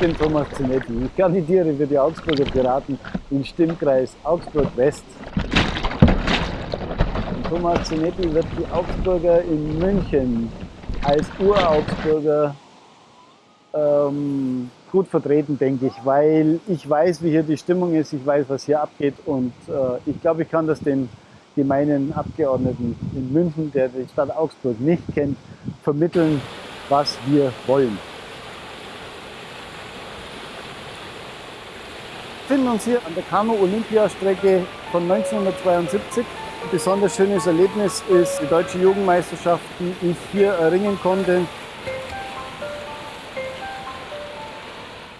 bin Thomas Zinetti. Ich kandidiere für die Augsburger Piraten im Stimmkreis Augsburg-West. Thomas Zinetti wird die Augsburger in München als Uraugsburger ähm, gut vertreten, denke ich, weil ich weiß, wie hier die Stimmung ist, ich weiß, was hier abgeht und äh, ich glaube, ich kann das den gemeinen Abgeordneten in München, der die Stadt Augsburg nicht kennt, vermitteln, was wir wollen. Befinden uns hier an der Kanu-Olympiastrecke von 1972. Ein besonders schönes Erlebnis ist die deutsche Jugendmeisterschaft, die ich hier erringen konnte.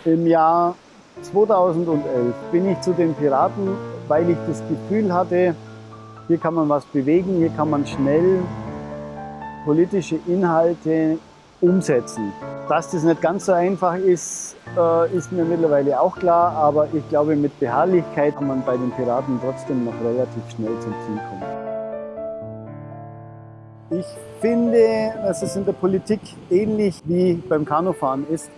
Im Jahr 2011 bin ich zu den Piraten, weil ich das Gefühl hatte, hier kann man was bewegen, hier kann man schnell politische Inhalte umsetzen. Dass das nicht ganz so einfach ist, äh, ist mir mittlerweile auch klar, aber ich glaube, mit Beharrlichkeit kann man bei den Piraten trotzdem noch relativ schnell zum Ziel kommen. Ich finde, dass es in der Politik ähnlich wie beim Kanufahren ist.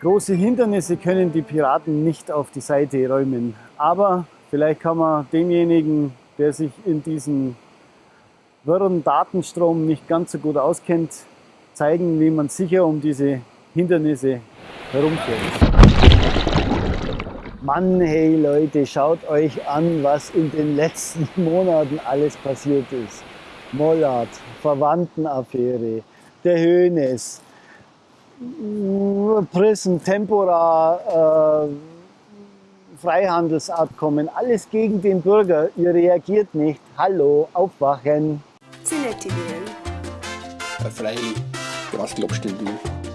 Große Hindernisse können die Piraten nicht auf die Seite räumen. Aber vielleicht kann man demjenigen, der sich in diesem wirren Datenstrom nicht ganz so gut auskennt, zeigen, wie man sicher um diese Hindernisse herumfährt. Mann, hey Leute, schaut euch an, was in den letzten Monaten alles passiert ist. Mollard, Verwandtenaffäre, der Höhnes, Prison, Tempora, äh, Freihandelsabkommen, alles gegen den Bürger. Ihr reagiert nicht. Hallo, aufwachen. Zinetti wählen. Freilich. Grasklappstündel.